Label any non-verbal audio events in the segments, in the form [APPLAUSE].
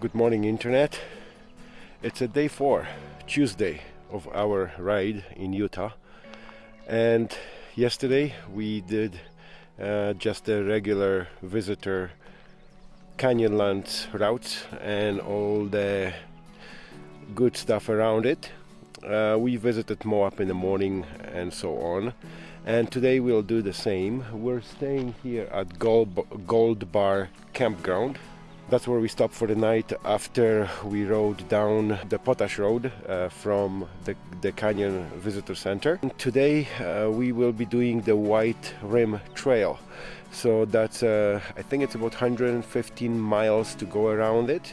Good morning, Internet. It's a day four, Tuesday, of our ride in Utah. And yesterday we did uh, just a regular visitor Canyonlands route and all the good stuff around it. Uh, we visited Moab in the morning and so on. And today we'll do the same. We're staying here at Gold, Gold Bar Campground that's where we stopped for the night after we rode down the Potash Road uh, from the, the Canyon Visitor Center. And today uh, we will be doing the White Rim Trail. So that's, uh, I think it's about 115 miles to go around it.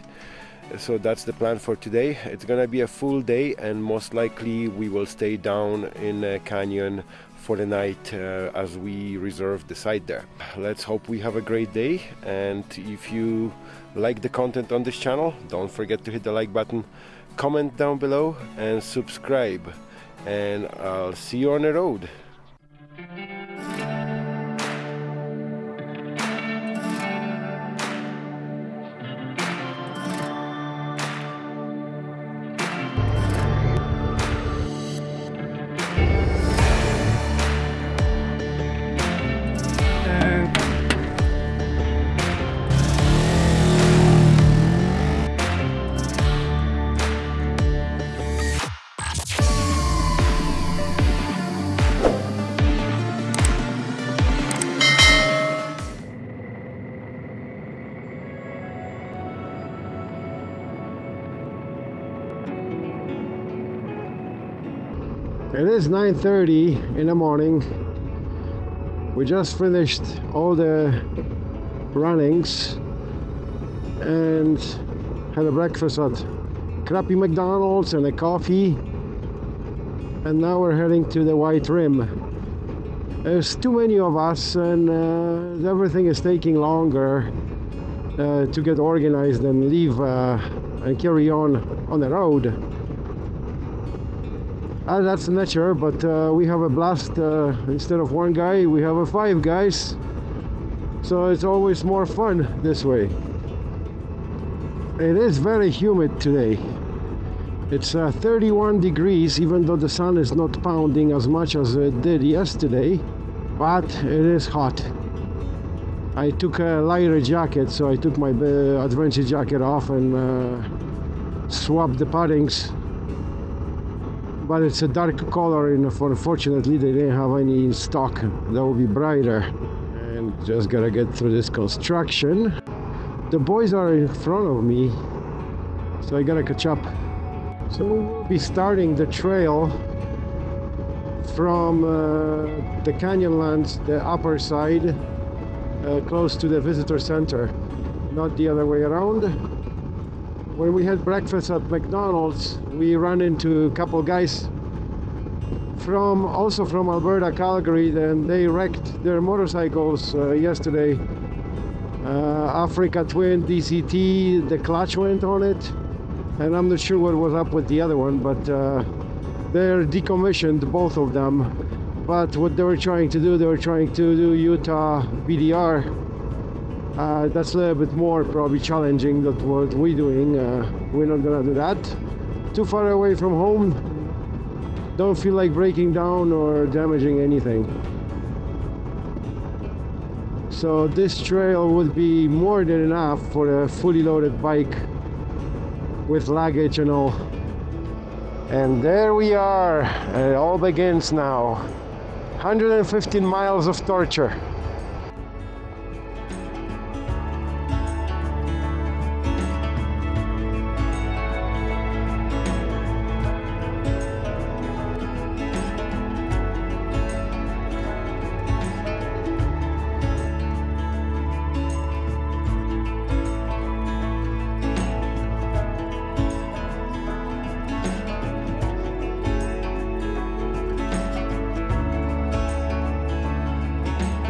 So that's the plan for today. It's gonna be a full day and most likely we will stay down in a canyon for the night uh, as we reserve the site there. Let's hope we have a great day and if you like the content on this channel don't forget to hit the like button, comment down below and subscribe and I'll see you on the road. Is 9.30 in the morning. We just finished all the runnings and had a breakfast at crappy McDonald's and a coffee and now we're heading to the White Rim. There's too many of us and uh, everything is taking longer uh, to get organized and leave uh, and carry on on the road. Uh, that's nature, but uh, we have a blast. Uh, instead of one guy, we have a five guys. So it's always more fun this way. It is very humid today. It's uh, 31 degrees, even though the sun is not pounding as much as it did yesterday, but it is hot. I took a lighter jacket, so I took my uh, adventure jacket off and uh, swapped the paddings but it's a dark color and unfortunately they didn't have any in stock. That will be brighter. And just gotta get through this construction. The boys are in front of me so I gotta catch up. So we'll be starting the trail from uh, the Canyonlands the upper side uh, close to the visitor center not the other way around when we had breakfast at McDonald's we ran into a couple guys from also from Alberta Calgary and they wrecked their motorcycles uh, yesterday. Uh, Africa Twin DCT the clutch went on it and I'm not sure what was up with the other one but uh, they're decommissioned both of them. But what they were trying to do they were trying to do Utah BDR uh, that's a little bit more probably challenging than what we're doing. Uh, we're not gonna do that. Too far away from home. Don't feel like breaking down or damaging anything. So this trail would be more than enough for a fully loaded bike with luggage and all. And there we are. It all begins now. 115 miles of torture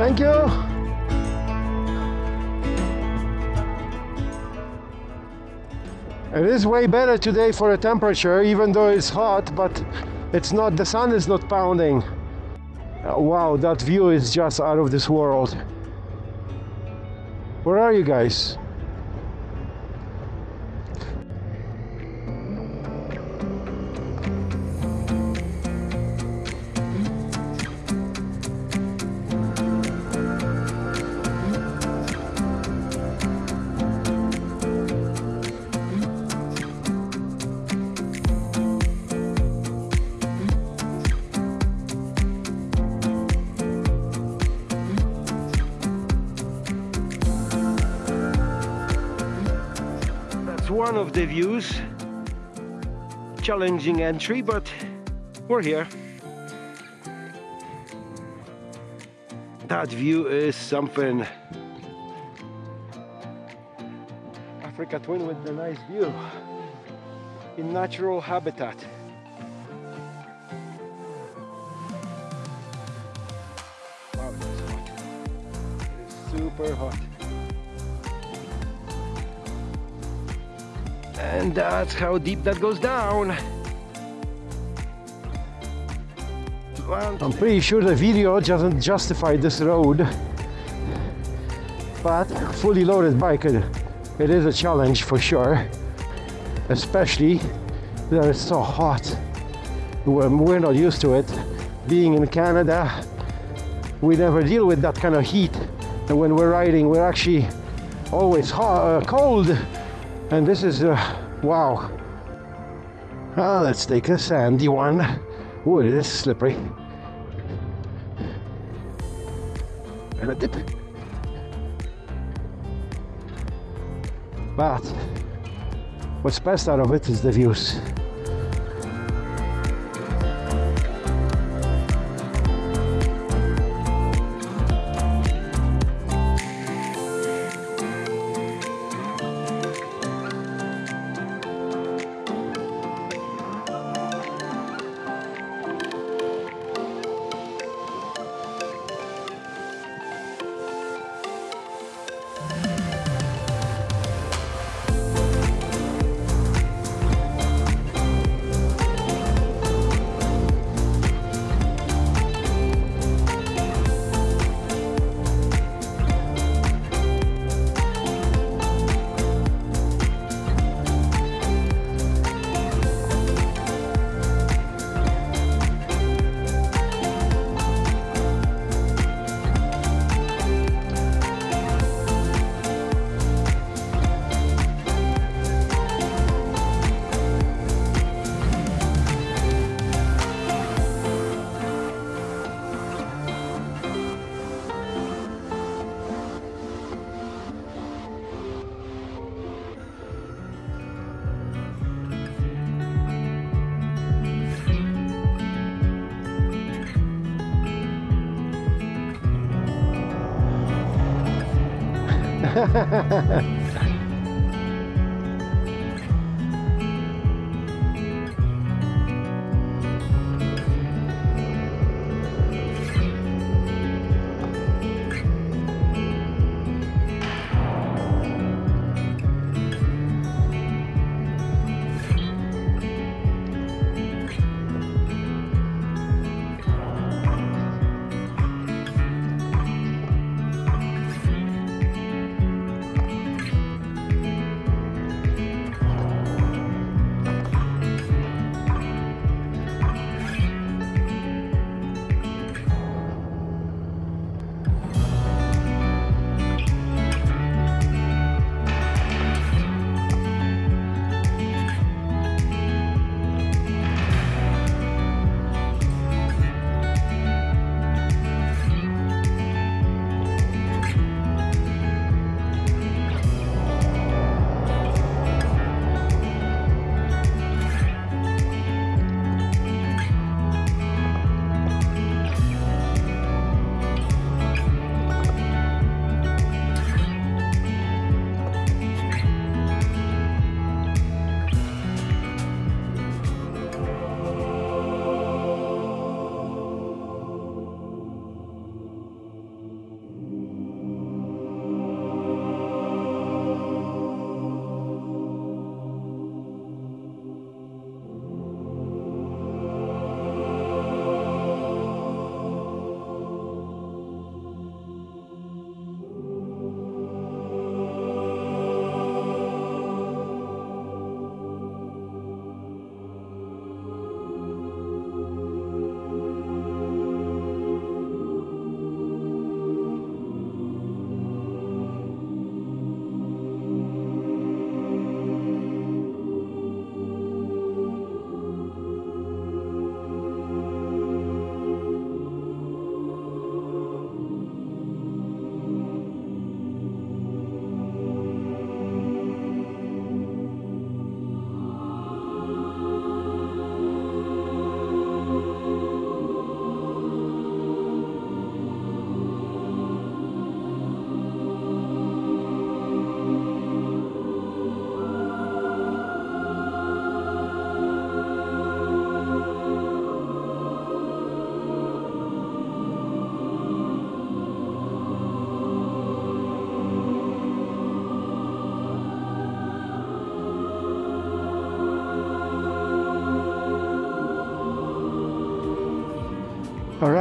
Thank you. It is way better today for a temperature, even though it's hot, but it's not, the sun is not pounding. Uh, wow, that view is just out of this world. Where are you guys? One of the views. Challenging entry, but we're here. That view is something. Africa Twin with the nice view in natural habitat. Wow, it is hot. It is super hot. And that's how deep that goes down. I'm pretty sure the video doesn't justify this road, but fully loaded bike, it, it is a challenge for sure, especially that it's so hot. We're, not used to it. Being in Canada, we never deal with that kind of heat. And when we're riding, we're actually always hot, uh, cold. And this is, uh, wow. Ah, let's take a sandy one. Oh, it is slippery. And a dip. But what's best out of it is the views. Ha ha ha ha!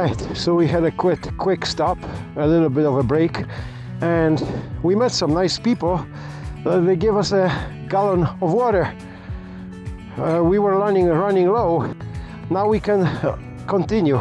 Right, so we had a quick quick stop, a little bit of a break, and we met some nice people. Uh, they gave us a gallon of water. Uh, we were running running low. Now we can continue.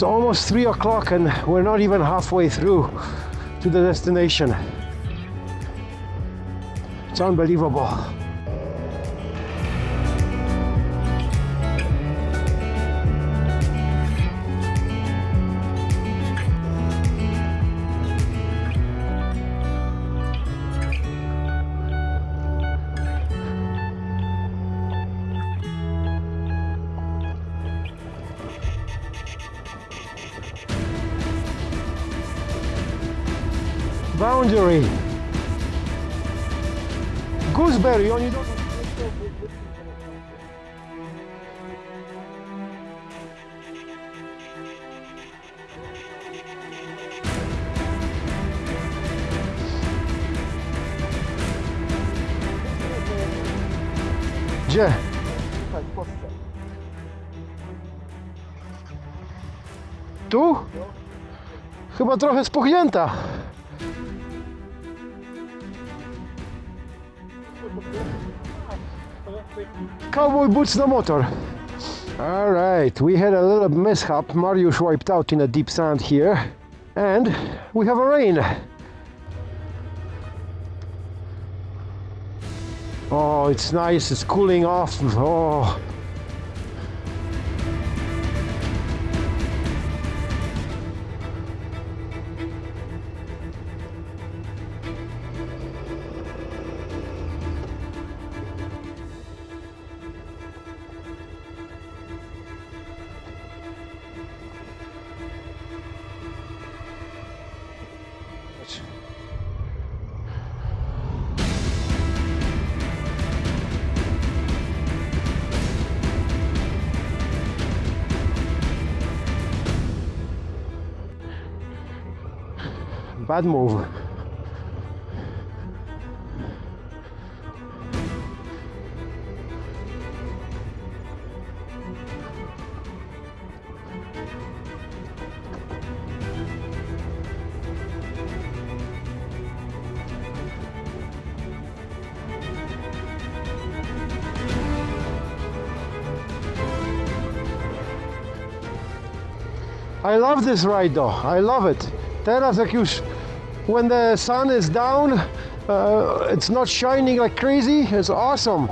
It's almost three o'clock and we're not even halfway through to the destination. It's unbelievable. tangerine. Gooseberry, oni... Gdzie? Tu? Chyba trochę spuchnięta. Cowboy boots no motor. All right, we had a little mishap. Mariusz wiped out in a deep sand here, and we have a rain. Oh, it's nice. It's cooling off. Oh. Bad move. I love this ride though, I love it. Teraz jak już when the sun is down, uh, it's not shining like crazy, it's awesome.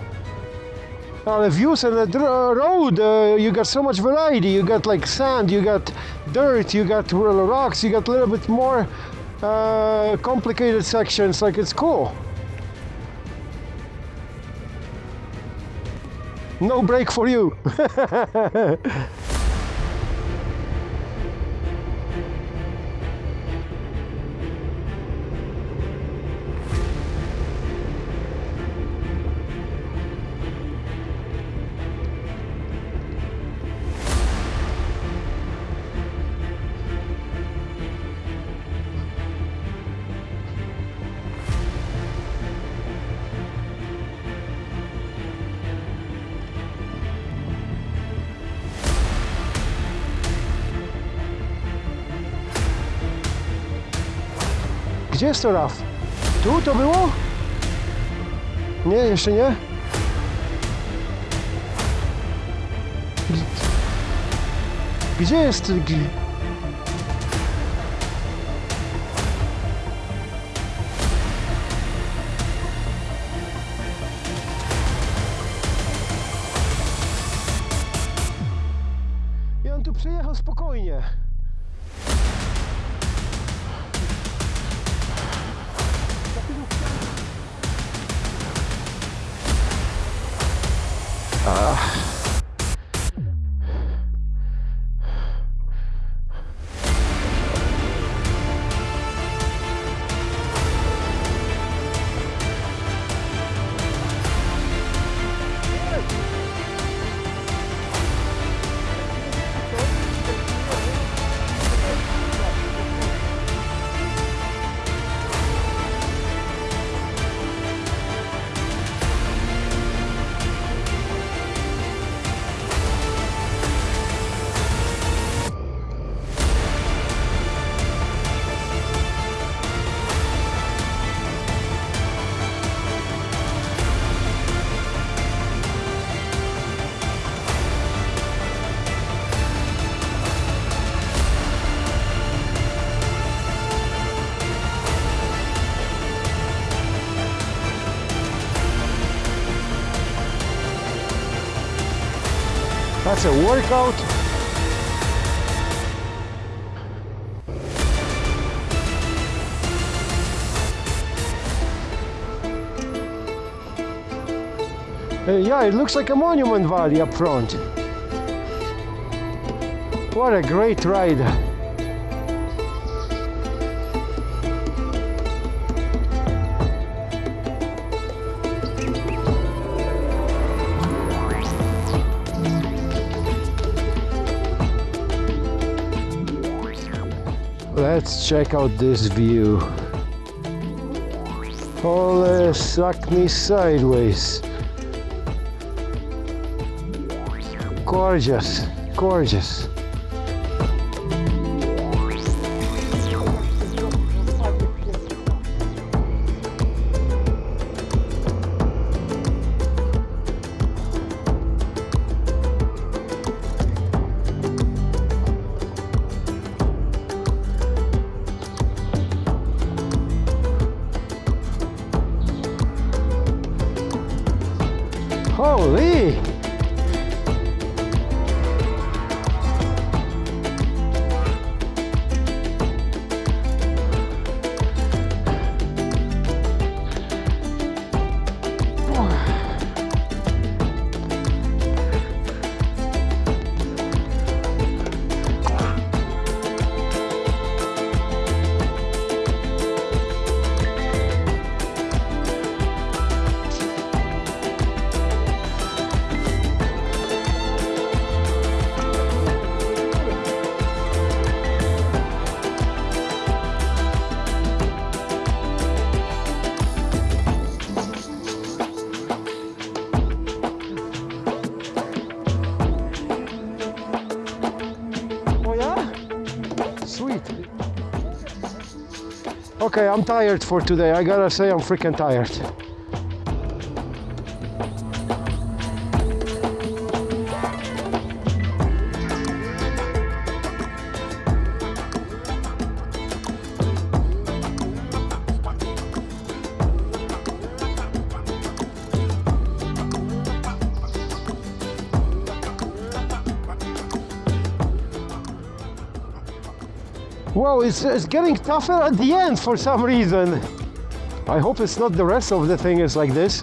Uh, the views on the road, uh, you got so much variety. You got like sand, you got dirt, you got rocks, you got a little bit more uh, complicated sections. Like it's cool. No break for you. [LAUGHS] Gdzie jest to RAF? Tu to było? Nie, jeszcze nie? Gdzie jest... That's a workout. Uh, yeah, it looks like a monument valley up front. What a great ride. Let's check out this view. Holy suck me sideways. Gorgeous, gorgeous. Holy! Okay, I'm tired for today. I gotta say I'm freaking tired. It's, it's getting tougher at the end for some reason. I hope it's not the rest of the thing is like this.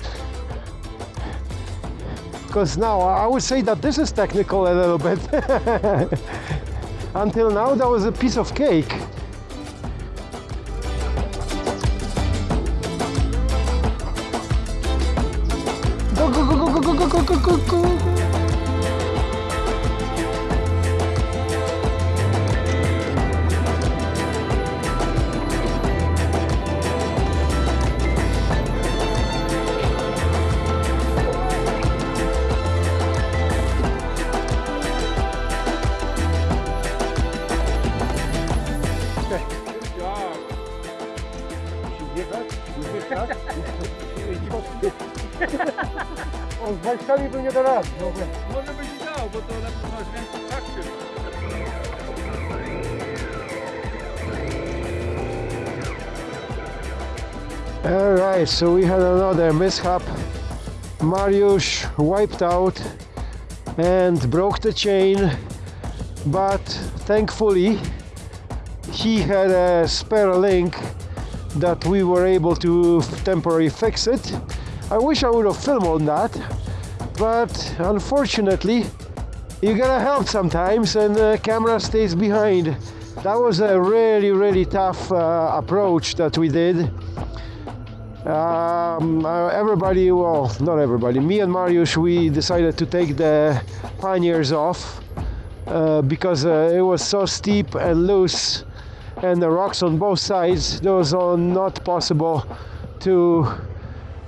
Because now I would say that this is technical a little bit. [LAUGHS] Until now, that was a piece of cake. Alright, so we had another mishap. Mariusz wiped out and broke the chain, but thankfully he had a spare link that we were able to temporarily fix it. I wish I would have filmed on that, but unfortunately you gotta help sometimes and the camera stays behind. That was a really really tough uh, approach that we did. Um, uh, everybody, well, not everybody, me and Mariusz, we decided to take the panniers off uh, because uh, it was so steep and loose and the rocks on both sides, those uh, not possible to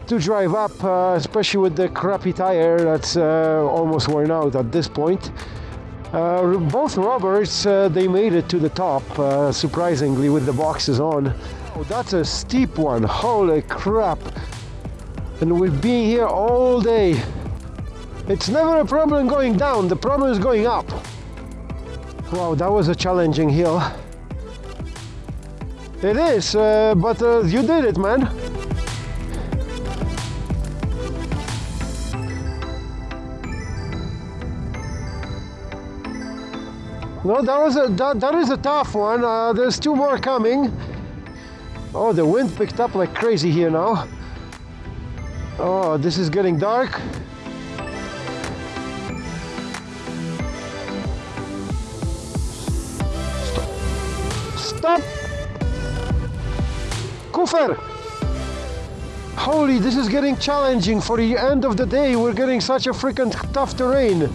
to drive up, uh, especially with the crappy tire that's uh, almost worn out at this point. Uh, both robbers uh, they made it to the top, uh, surprisingly, with the boxes on. Oh, that's a steep one. Holy crap. And we've been here all day. It's never a problem going down, the problem is going up. Wow, that was a challenging hill. It is, uh, but uh, you did it, man. No, that was a that, that is a tough one. Uh, there's two more coming. Oh, the wind picked up like crazy here now. Oh, this is getting dark. Kufer! Holy, this is getting challenging for the end of the day. We're getting such a freaking tough terrain.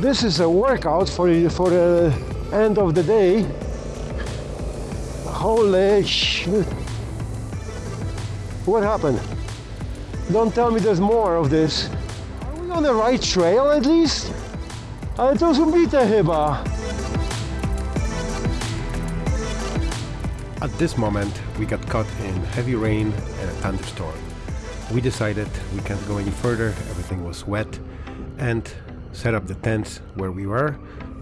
This is a workout for the, for the end of the day. Holy shit. What happened? Don't tell me there's more of this. Are we on the right trail at least? Ale to zubite chyba. At this moment, we got caught in heavy rain and a thunderstorm. We decided we can't go any further, everything was wet, and set up the tents where we were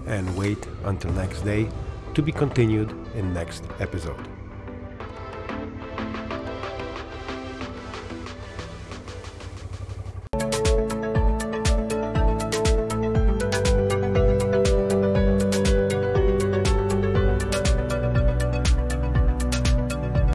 and wait until next day to be continued in next episode.